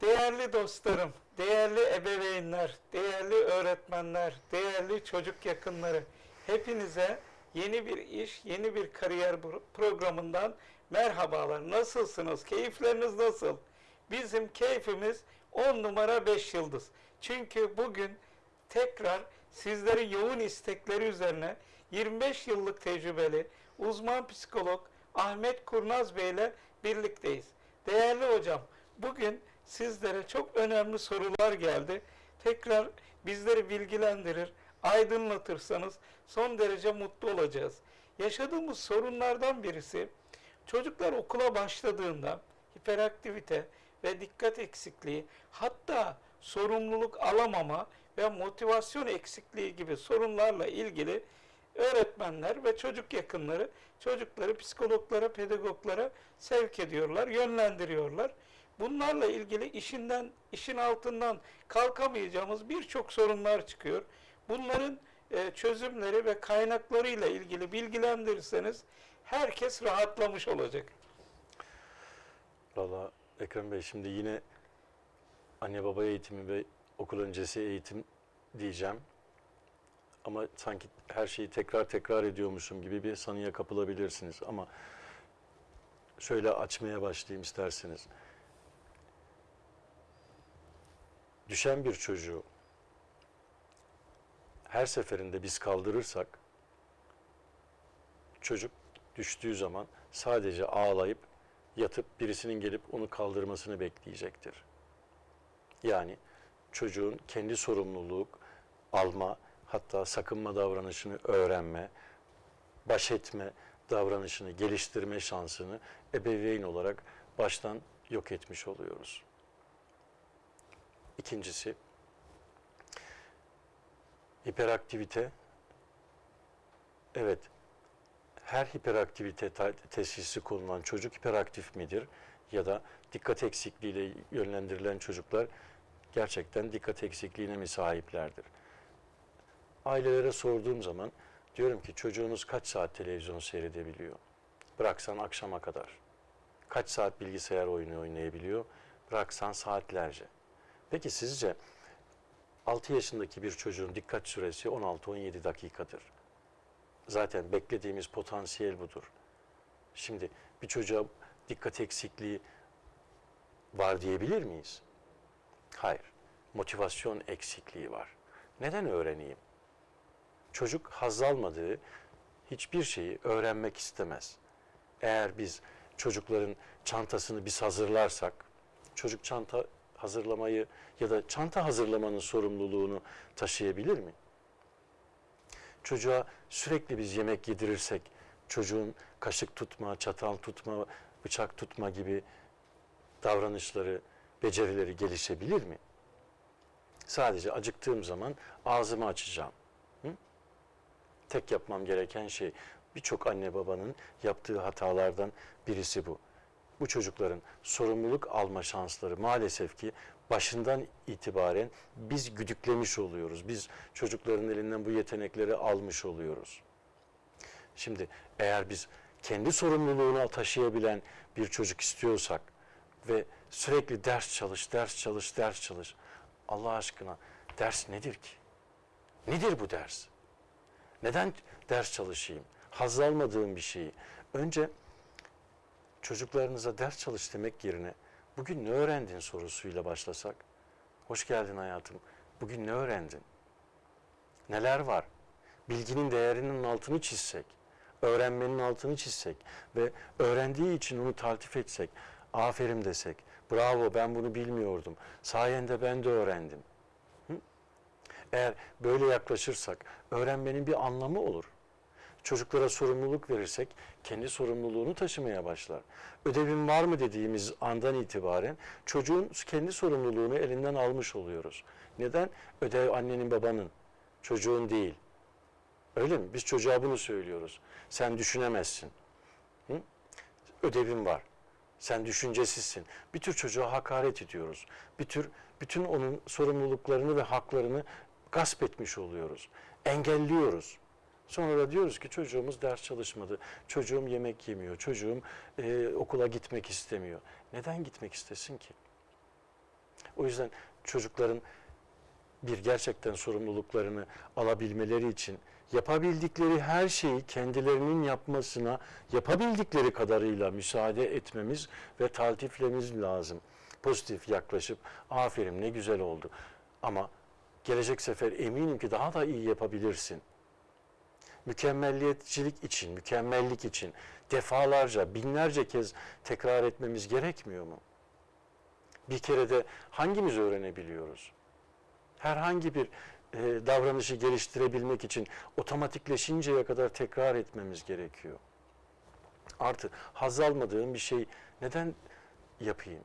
Değerli dostlarım, değerli ebeveynler, değerli öğretmenler, değerli çocuk yakınları, hepinize yeni bir iş, yeni bir kariyer pro- programından merhabalar. Nasılsınız? Keyifleriniz nasıl? Bizim keyfimiz 10 numara 5 yıldız. Çünkü bugün tekrar sizlerin yoğun istekleri üzerine 25 yıllık tecrübeli uzman psikolog Ahmet Kurnaz Bey ile birlikteyiz. Değerli hocam, bugün sizlere çok önemli sorular geldi. Tekrar bizleri bilgilendirir, aydınlatırsanız son derece mutlu olacağız. Yaşadığımız sorunlardan birisi çocuklar okula başladığında hiperaktivite ve dikkat eksikliği hatta sorumluluk alamama ve motivasyon eksikliği gibi sorunlarla ilgili öğretmenler ve çocuk yakınları çocukları psikologlara, pedagoglara sevk ediyorlar, yönlendiriyorlar. Bunlarla ilgili işinden, işin altından kalkamayacağımız birçok sorunlar çıkıyor. Bunların e, çözümleri ve kaynaklarıyla ilgili bilgilendirirseniz herkes rahatlamış olacak. Valla Ekrem Bey şimdi yine anne baba eğitimi ve okul öncesi eğitim diyeceğim. Ama sanki her şeyi tekrar tekrar ediyormuşum gibi bir sanıya kapılabilirsiniz. Ama şöyle açmaya başlayayım isterseniz. Düşen bir çocuğu her seferinde biz kaldırırsak çocuk düştüğü zaman sadece ağlayıp yatıp birisinin gelip onu kaldırmasını bekleyecektir. Yani çocuğun kendi sorumluluk alma, hatta sakınma davranışını öğrenme, baş etme davranışını geliştirme şansını ebeveyn olarak baştan yok etmiş oluyoruz. İkincisi, hiperaktivite. Evet, her hiperaktivite teşhisi konulan çocuk hiperaktif midir? Ya da dikkat eksikliğiyle yönlendirilen çocuklar gerçekten dikkat eksikliğine mi sahiplerdir? Ailelere sorduğum zaman diyorum ki çocuğunuz kaç saat televizyon seyredebiliyor? Bıraksan akşama kadar. Kaç saat bilgisayar oyunu oynayabiliyor? Bıraksan saatlerce. Peki sizce 6 yaşındaki bir çocuğun dikkat süresi 16-17 dakikadır. Zaten beklediğimiz potansiyel budur. Şimdi bir çocuğa dikkat eksikliği var diyebilir miyiz? Hayır. Motivasyon eksikliği var. Neden öğreneyim? Çocuk haz almadığı hiçbir şeyi öğrenmek istemez. Eğer biz çocukların çantasını biz hazırlarsak, çocuk çanta hazırlamayı ya da çanta hazırlamanın sorumluluğunu taşıyabilir mi? Çocuğa sürekli biz yemek yedirirsek, çocuğun kaşık tutma, çatal tutma, bıçak tutma gibi davranışları, becerileri gelişebilir mi? Sadece acıktığım zaman ağzımı açacağım. Hı? Tek yapmam gereken şey birçok anne babanın yaptığı hatalardan birisi bu. Bu çocukların sorumluluk alma şansları maalesef ki başından itibaren biz güdüklemiş oluyoruz. Biz çocukların elinden bu yetenekleri almış oluyoruz. Şimdi eğer biz kendi sorumluluğunu taşıyabilen bir çocuk istiyorsak ve sürekli ders çalış, ders çalış, ders çalış. Allah aşkına ders nedir ki? Nedir bu ders? Neden ders çalışayım? Haz almadığım bir şeyi. Önce çocuklarınıza ders çalış demek yerine bugün ne öğrendin sorusuyla başlasak. Hoş geldin hayatım. Bugün ne öğrendin? Neler var? Bilginin değerinin altını çizsek, öğrenmenin altını çizsek ve öğrendiği için onu taltif etsek, aferin desek, bravo ben bunu bilmiyordum, sayende ben de öğrendim. Hı? Eğer böyle yaklaşırsak öğrenmenin bir anlamı olur. Çocuklara sorumluluk verirsek kendi sorumluluğunu taşımaya başlar. Ödevin var mı dediğimiz andan itibaren çocuğun kendi sorumluluğunu elinden almış oluyoruz. Neden? Ödev annenin babanın, çocuğun değil. Öyle mi? Biz çocuğa bunu söylüyoruz. Sen düşünemezsin. Hı? Ödevin var. Sen düşüncesizsin. Bir tür çocuğa hakaret ediyoruz. Bir tür bütün onun sorumluluklarını ve haklarını gasp etmiş oluyoruz. Engelliyoruz. Sonra da diyoruz ki çocuğumuz ders çalışmadı, çocuğum yemek yemiyor, çocuğum e, okula gitmek istemiyor. Neden gitmek istesin ki? O yüzden çocukların bir gerçekten sorumluluklarını alabilmeleri için yapabildikleri her şeyi kendilerinin yapmasına yapabildikleri kadarıyla müsaade etmemiz ve taltiflememiz lazım. Pozitif yaklaşıp aferin ne güzel oldu ama gelecek sefer eminim ki daha da iyi yapabilirsin. Mükemmelliyetçilik için, mükemmellik için defalarca, binlerce kez tekrar etmemiz gerekmiyor mu? Bir kere de hangimiz öğrenebiliyoruz? herhangi bir e, davranışı geliştirebilmek için otomatikleşinceye kadar tekrar etmemiz gerekiyor. Artı haz almadığım bir şey neden yapayım?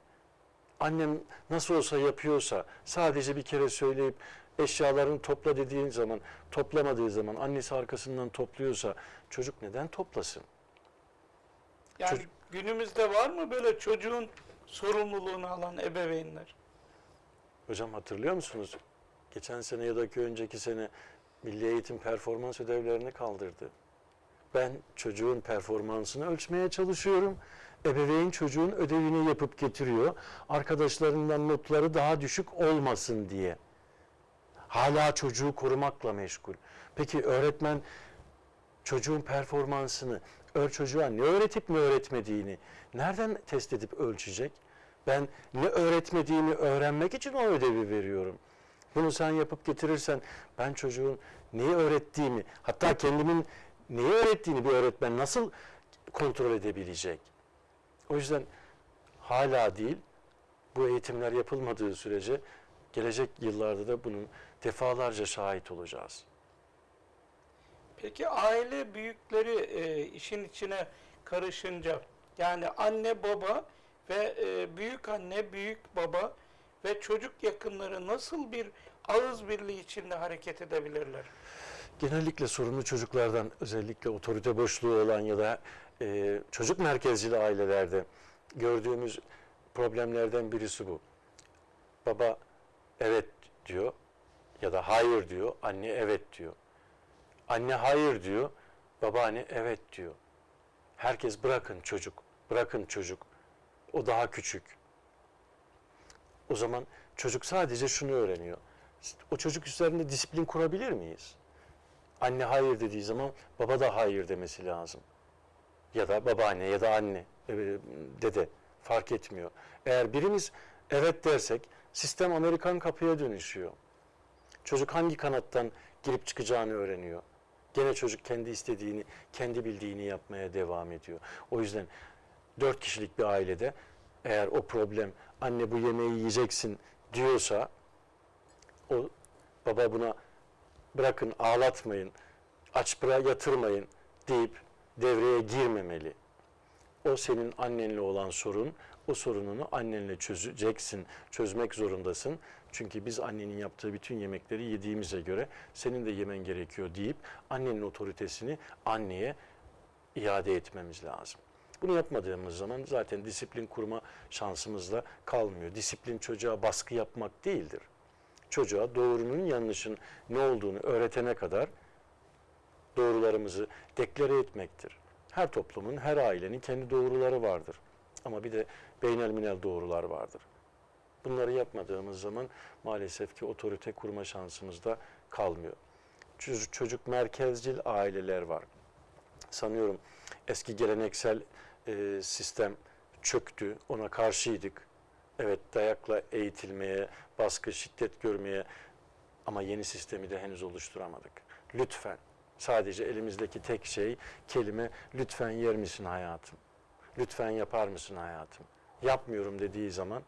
Annem nasıl olsa yapıyorsa sadece bir kere söyleyip eşyalarını topla dediğin zaman toplamadığı zaman annesi arkasından topluyorsa çocuk neden toplasın? Yani Çocuk- günümüzde var mı böyle çocuğun sorumluluğunu alan ebeveynler? Hocam hatırlıyor musunuz? Geçen sene ya da ki önceki sene Milli Eğitim performans ödevlerini kaldırdı. Ben çocuğun performansını ölçmeye çalışıyorum. Ebeveyn çocuğun ödevini yapıp getiriyor. Arkadaşlarından notları daha düşük olmasın diye. Hala çocuğu korumakla meşgul. Peki öğretmen çocuğun performansını, ör çocuğa ne öğretip ne öğretmediğini nereden test edip ölçecek? Ben ne öğretmediğini öğrenmek için o ödevi veriyorum. Bunu sen yapıp getirirsen ben çocuğun neyi öğrettiğimi, hatta kendimin neyi öğrettiğini bir öğretmen nasıl kontrol edebilecek? O yüzden hala değil, bu eğitimler yapılmadığı sürece gelecek yıllarda da bunun defalarca şahit olacağız. Peki aile büyükleri e, işin içine karışınca yani anne baba ve e, büyük anne büyük baba ve çocuk yakınları nasıl bir ağız birliği içinde hareket edebilirler? Genellikle sorunlu çocuklardan özellikle otorite boşluğu olan ya da e, çocuk merkezli ailelerde gördüğümüz problemlerden birisi bu. Baba evet diyor ya da hayır diyor, anne evet diyor. Anne hayır diyor, babaanne evet diyor. Herkes bırakın çocuk, bırakın çocuk. O daha küçük. O zaman çocuk sadece şunu öğreniyor. O çocuk üzerinde disiplin kurabilir miyiz? Anne hayır dediği zaman baba da hayır demesi lazım. Ya da babaanne ya da anne, e, dede fark etmiyor. Eğer birimiz evet dersek sistem Amerikan kapıya dönüşüyor. Çocuk hangi kanattan girip çıkacağını öğreniyor. Gene çocuk kendi istediğini, kendi bildiğini yapmaya devam ediyor. O yüzden dört kişilik bir ailede eğer o problem anne bu yemeği yiyeceksin diyorsa o baba buna bırakın ağlatmayın, aç bıra yatırmayın deyip devreye girmemeli. O senin annenle olan sorun, o sorununu annenle çözeceksin, çözmek zorundasın. Çünkü biz annenin yaptığı bütün yemekleri yediğimize göre senin de yemen gerekiyor deyip annenin otoritesini anneye iade etmemiz lazım. Bunu yapmadığımız zaman zaten disiplin kurma şansımız da kalmıyor. Disiplin çocuğa baskı yapmak değildir. Çocuğa doğrunun yanlışın ne olduğunu öğretene kadar doğrularımızı deklare etmektir. Her toplumun, her ailenin kendi doğruları vardır. Ama bir de beynelminel doğrular vardır. Bunları yapmadığımız zaman maalesef ki otorite kurma şansımız da kalmıyor. Çocuk merkezcil aileler var. Sanıyorum eski geleneksel e, sistem çöktü, ona karşıydık. Evet dayakla eğitilmeye, baskı, şiddet görmeye ama yeni sistemi de henüz oluşturamadık. Lütfen sadece elimizdeki tek şey kelime lütfen yer misin hayatım? Lütfen yapar mısın hayatım? Yapmıyorum dediği zaman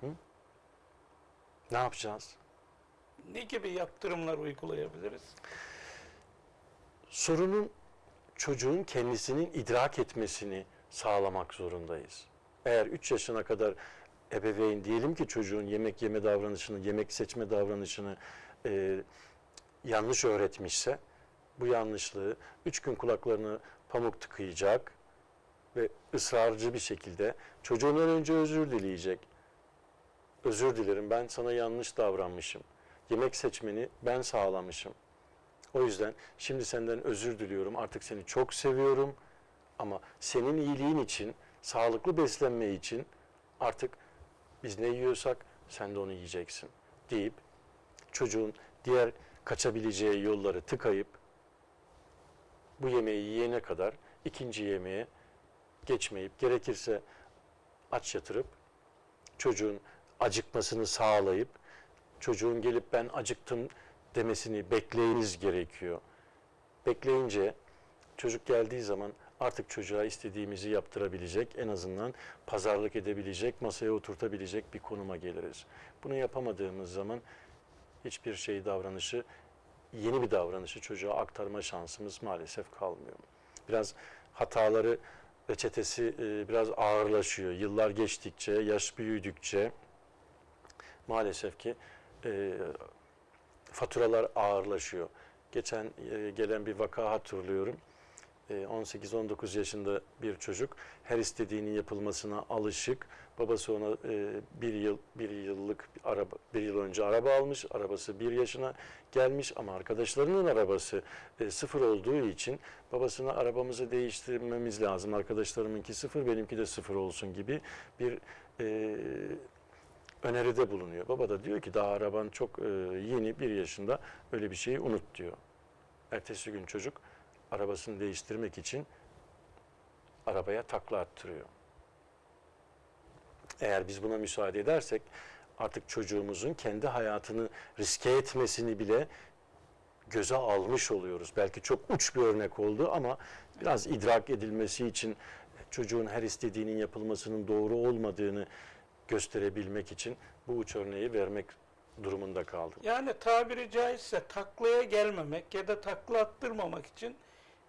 hı? ne yapacağız? Ne gibi yaptırımlar uygulayabiliriz? sorunun çocuğun kendisinin idrak etmesini sağlamak zorundayız. Eğer 3 yaşına kadar ebeveyn diyelim ki çocuğun yemek yeme davranışını, yemek seçme davranışını e, yanlış öğretmişse bu yanlışlığı 3 gün kulaklarını pamuk tıkayacak ve ısrarcı bir şekilde çocuğundan önce özür dileyecek. Özür dilerim ben sana yanlış davranmışım. yemek seçmeni ben sağlamışım. O yüzden şimdi senden özür diliyorum. Artık seni çok seviyorum. Ama senin iyiliğin için, sağlıklı beslenme için artık biz ne yiyorsak sen de onu yiyeceksin deyip çocuğun diğer kaçabileceği yolları tıkayıp bu yemeği yiyene kadar ikinci yemeğe geçmeyip gerekirse aç yatırıp çocuğun acıkmasını sağlayıp çocuğun gelip ben acıktım demesini bekleyiniz gerekiyor. Bekleyince çocuk geldiği zaman artık çocuğa istediğimizi yaptırabilecek, en azından pazarlık edebilecek, masaya oturtabilecek bir konuma geliriz. Bunu yapamadığımız zaman hiçbir şey davranışı, yeni bir davranışı çocuğa aktarma şansımız maalesef kalmıyor. Biraz hataları reçetesi e, biraz ağırlaşıyor. Yıllar geçtikçe, yaş büyüdükçe maalesef ki e, faturalar ağırlaşıyor. Geçen e, gelen bir vaka hatırlıyorum. E, 18-19 yaşında bir çocuk her istediğinin yapılmasına alışık. Babası ona e, bir yıl bir yıllık bir araba bir yıl önce araba almış. Arabası bir yaşına gelmiş ama arkadaşlarının arabası e, sıfır olduğu için babasına arabamızı değiştirmemiz lazım. Arkadaşlarımınki sıfır, benimki de sıfır olsun gibi bir e, öneride bulunuyor. Baba da diyor ki daha araban çok e, yeni bir yaşında öyle bir şeyi unut diyor. Ertesi gün çocuk arabasını değiştirmek için arabaya takla attırıyor. Eğer biz buna müsaade edersek artık çocuğumuzun kendi hayatını riske etmesini bile göze almış oluyoruz. Belki çok uç bir örnek oldu ama biraz idrak edilmesi için çocuğun her istediğinin yapılmasının doğru olmadığını gösterebilmek için bu uç örneği vermek durumunda kaldım. Yani tabiri caizse taklaya gelmemek ya da takla attırmamak için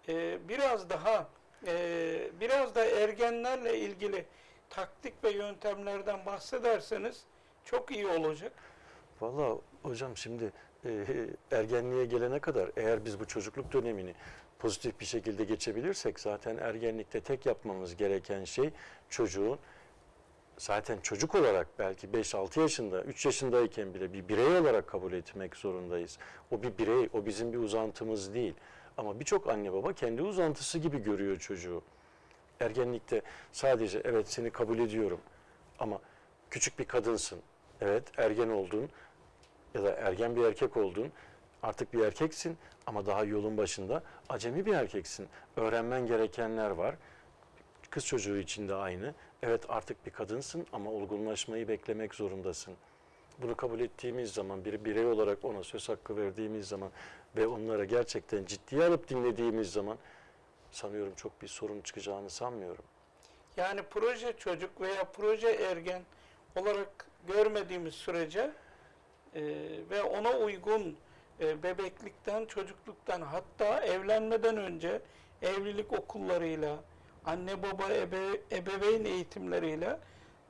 e, biraz daha e, biraz da ergenlerle ilgili taktik ve yöntemlerden bahsederseniz çok iyi olacak. Valla hocam şimdi e, ergenliğe gelene kadar eğer biz bu çocukluk dönemini pozitif bir şekilde geçebilirsek zaten ergenlikte tek yapmamız gereken şey çocuğun zaten çocuk olarak belki 5-6 yaşında, 3 yaşındayken bile bir birey olarak kabul etmek zorundayız. O bir birey, o bizim bir uzantımız değil. Ama birçok anne baba kendi uzantısı gibi görüyor çocuğu. Ergenlikte sadece evet seni kabul ediyorum ama küçük bir kadınsın. Evet ergen oldun ya da ergen bir erkek oldun. Artık bir erkeksin ama daha yolun başında acemi bir erkeksin. Öğrenmen gerekenler var. Kız çocuğu için de aynı. Evet artık bir kadınsın ama olgunlaşmayı beklemek zorundasın. Bunu kabul ettiğimiz zaman bir birey olarak ona söz hakkı verdiğimiz zaman ve onlara gerçekten ciddiye alıp dinlediğimiz zaman sanıyorum çok bir sorun çıkacağını sanmıyorum. Yani proje çocuk veya proje ergen olarak görmediğimiz sürece e, ve ona uygun e, bebeklikten, çocukluktan hatta evlenmeden önce evlilik okullarıyla, anne baba ebe, ebeveyn eğitimleriyle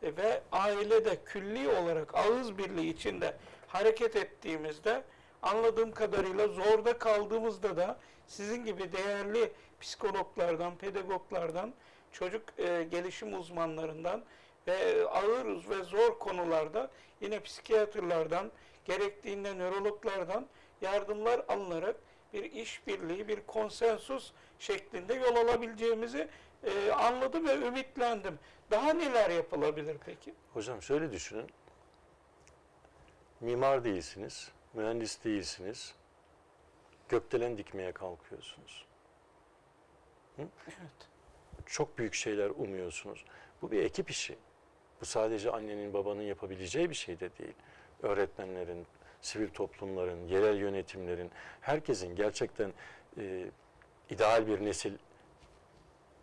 e, ve ailede külli olarak ağız birliği içinde hareket ettiğimizde anladığım kadarıyla zorda kaldığımızda da sizin gibi değerli psikologlardan, pedagoglardan, çocuk e, gelişim uzmanlarından ve ağır ve zor konularda yine psikiyatrlardan, gerektiğinde nörologlardan yardımlar alınarak bir işbirliği, bir konsensus şeklinde yol alabileceğimizi e, anladım ve ümitlendim. Daha neler yapılabilir peki? Hocam şöyle düşünün. Mimar değilsiniz, mühendis değilsiniz. Gökdelen dikmeye kalkıyorsunuz. Evet. Çok büyük şeyler umuyorsunuz. Bu bir ekip işi. Bu sadece annenin babanın yapabileceği bir şey de değil. Öğretmenlerin, sivil toplumların, yerel yönetimlerin, herkesin gerçekten e, ideal bir nesil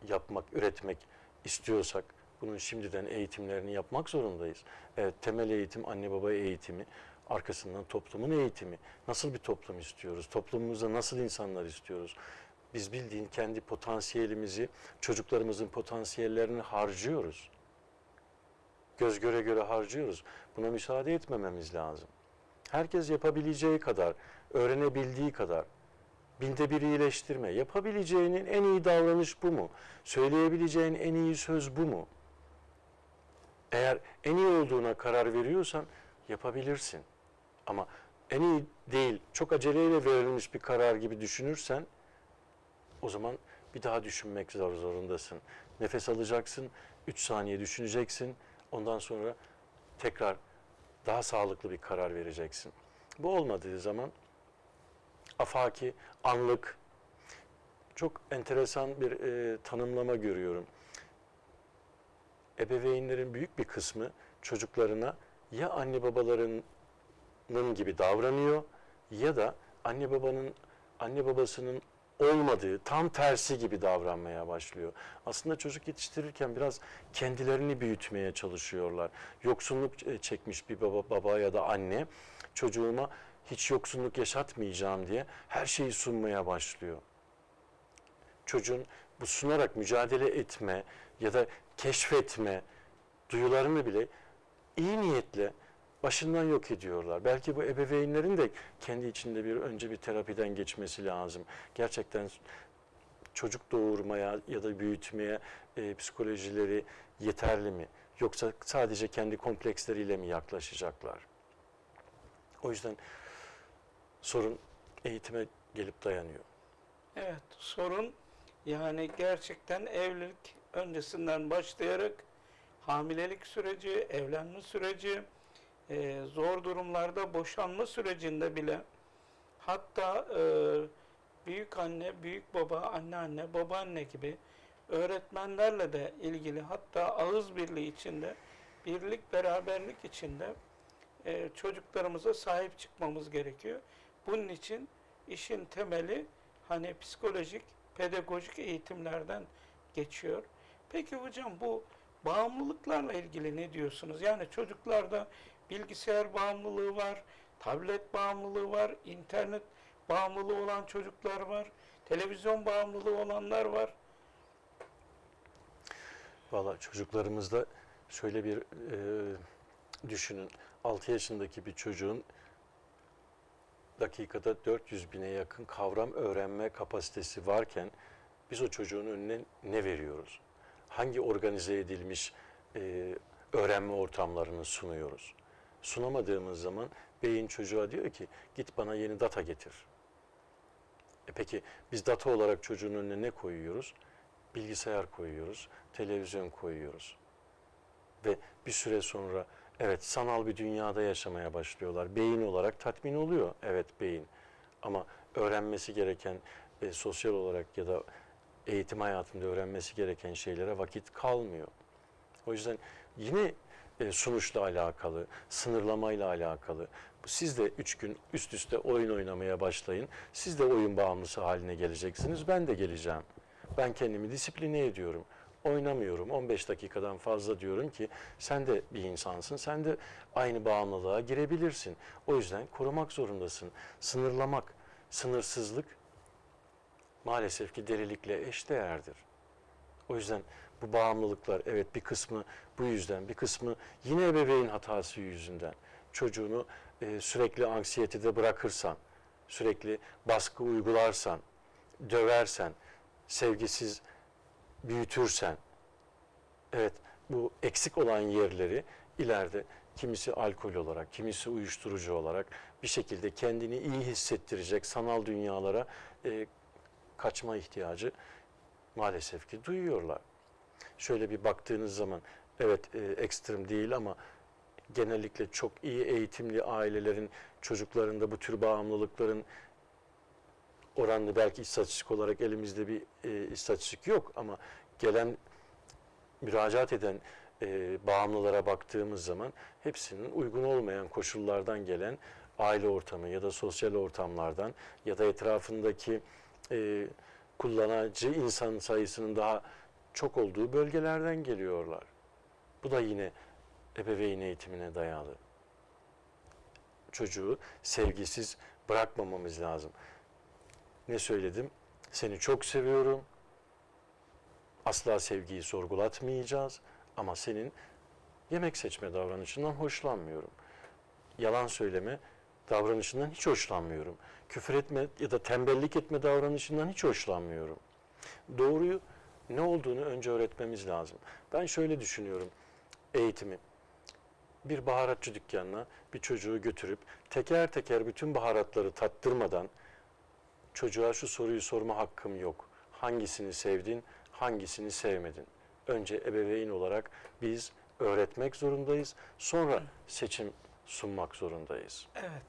yapmak, üretmek istiyorsak bunun şimdiden eğitimlerini yapmak zorundayız. Evet, temel eğitim anne baba eğitimi, arkasından toplumun eğitimi. Nasıl bir toplum istiyoruz? Toplumumuzda nasıl insanlar istiyoruz? Biz bildiğin kendi potansiyelimizi, çocuklarımızın potansiyellerini harcıyoruz. Göz göre göre harcıyoruz. Buna müsaade etmememiz lazım. Herkes yapabileceği kadar, öğrenebildiği kadar, binde bir iyileştirme, yapabileceğinin en iyi davranış bu mu? Söyleyebileceğin en iyi söz bu mu? Eğer en iyi olduğuna karar veriyorsan yapabilirsin. Ama en iyi değil, çok aceleyle verilmiş bir karar gibi düşünürsen o zaman bir daha düşünmek zor zorundasın. Nefes alacaksın, 3 saniye düşüneceksin. Ondan sonra tekrar daha sağlıklı bir karar vereceksin. Bu olmadığı zaman afaki, anlık çok enteresan bir e, tanımlama görüyorum. Ebeveynlerin büyük bir kısmı çocuklarına ya anne babalarının gibi davranıyor ya da anne babanın anne babasının olmadığı tam tersi gibi davranmaya başlıyor. Aslında çocuk yetiştirirken biraz kendilerini büyütmeye çalışıyorlar. Yoksunluk e, çekmiş bir baba, baba ya da anne çocuğuma hiç yoksunluk yaşatmayacağım diye her şeyi sunmaya başlıyor. Çocuğun bu sunarak mücadele etme ya da keşfetme duyularını bile iyi niyetle başından yok ediyorlar. Belki bu ebeveynlerin de kendi içinde bir önce bir terapiden geçmesi lazım. Gerçekten çocuk doğurmaya ya da büyütmeye e, psikolojileri yeterli mi? Yoksa sadece kendi kompleksleriyle mi yaklaşacaklar? O yüzden sorun eğitime gelip dayanıyor. Evet, sorun yani gerçekten evlilik öncesinden başlayarak hamilelik süreci, evlenme süreci, e, zor durumlarda boşanma sürecinde bile hatta e, büyük anne, büyük baba, anneanne, babaanne gibi öğretmenlerle de ilgili hatta ağız birliği içinde, birlik beraberlik içinde e, çocuklarımıza sahip çıkmamız gerekiyor. Bunun için işin temeli hani psikolojik, pedagojik eğitimlerden geçiyor. Peki hocam bu bağımlılıklarla ilgili ne diyorsunuz? Yani çocuklarda bilgisayar bağımlılığı var, tablet bağımlılığı var, internet bağımlılığı olan çocuklar var, televizyon bağımlılığı olanlar var. Valla çocuklarımızda şöyle bir e, düşünün. 6 yaşındaki bir çocuğun dakikada 400 bine yakın kavram öğrenme kapasitesi varken biz o çocuğun önüne ne veriyoruz? Hangi organize edilmiş e, öğrenme ortamlarını sunuyoruz? Sunamadığımız zaman beyin çocuğa diyor ki git bana yeni data getir. E peki biz data olarak çocuğun önüne ne koyuyoruz? Bilgisayar koyuyoruz, televizyon koyuyoruz. Ve bir süre sonra evet sanal bir dünyada yaşamaya başlıyorlar. Beyin olarak tatmin oluyor. Evet beyin. Ama öğrenmesi gereken e, sosyal olarak ya da eğitim hayatında öğrenmesi gereken şeylere vakit kalmıyor. O yüzden yine e, sonuçla alakalı, sınırlamayla alakalı. Siz de üç gün üst üste oyun oynamaya başlayın. Siz de oyun bağımlısı haline geleceksiniz. Ben de geleceğim. Ben kendimi disipline ediyorum. Oynamıyorum. 15 dakikadan fazla diyorum ki sen de bir insansın. Sen de aynı bağımlılığa girebilirsin. O yüzden korumak zorundasın. Sınırlamak, sınırsızlık maalesef ki delilikle eşdeğerdir. O yüzden bu bağımlılıklar evet bir kısmı bu yüzden, bir kısmı yine ebeveyn hatası yüzünden. Çocuğunu e, sürekli anksiyetede bırakırsan, sürekli baskı uygularsan, döversen, sevgisiz büyütürsen, evet bu eksik olan yerleri ileride kimisi alkol olarak, kimisi uyuşturucu olarak bir şekilde kendini iyi hissettirecek sanal dünyalara e, kaçma ihtiyacı maalesef ki duyuyorlar. Şöyle bir baktığınız zaman evet e, ekstrem değil ama genellikle çok iyi eğitimli ailelerin çocuklarında bu tür bağımlılıkların oranlı belki istatistik olarak elimizde bir e, istatistik yok ama gelen müracaat eden e, bağımlılara baktığımız zaman hepsinin uygun olmayan koşullardan gelen aile ortamı ya da sosyal ortamlardan ya da etrafındaki e, kullanıcı insan sayısının daha çok olduğu bölgelerden geliyorlar. Bu da yine ebeveyn eğitimine dayalı. Çocuğu sevgisiz bırakmamamız lazım. Ne söyledim? Seni çok seviyorum. Asla sevgiyi sorgulatmayacağız ama senin yemek seçme davranışından hoşlanmıyorum. Yalan söyleme davranışından hiç hoşlanmıyorum. Küfür etme ya da tembellik etme davranışından hiç hoşlanmıyorum. Doğruyu ne olduğunu önce öğretmemiz lazım. Ben şöyle düşünüyorum eğitimi. bir baharatçı dükkanına bir çocuğu götürüp teker teker bütün baharatları tattırmadan çocuğa şu soruyu sorma hakkım yok. Hangisini sevdin, hangisini sevmedin? Önce ebeveyn olarak biz öğretmek zorundayız. Sonra seçim sunmak zorundayız. Evet.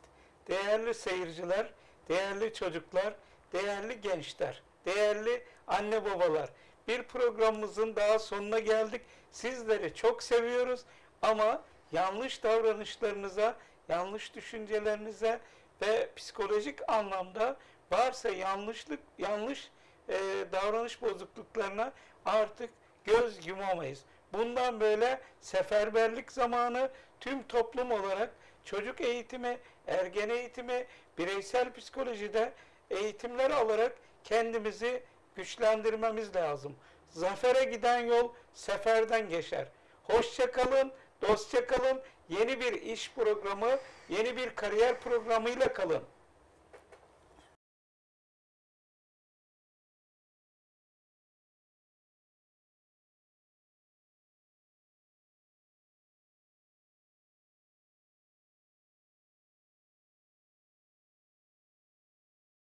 Değerli seyirciler, değerli çocuklar, değerli gençler, değerli anne babalar. Bir programımızın daha sonuna geldik. Sizleri çok seviyoruz ama yanlış davranışlarınıza, yanlış düşüncelerinize ve psikolojik anlamda varsa yanlışlık, yanlış e, davranış bozukluklarına artık göz yumamayız. Bundan böyle seferberlik zamanı tüm toplum olarak çocuk eğitimi, ergen eğitimi, bireysel psikolojide eğitimler alarak kendimizi güçlendirmemiz lazım. Zafere giden yol seferden geçer. Hoşça kalın, dostça kalın. Yeni bir iş programı, yeni bir kariyer programıyla kalın.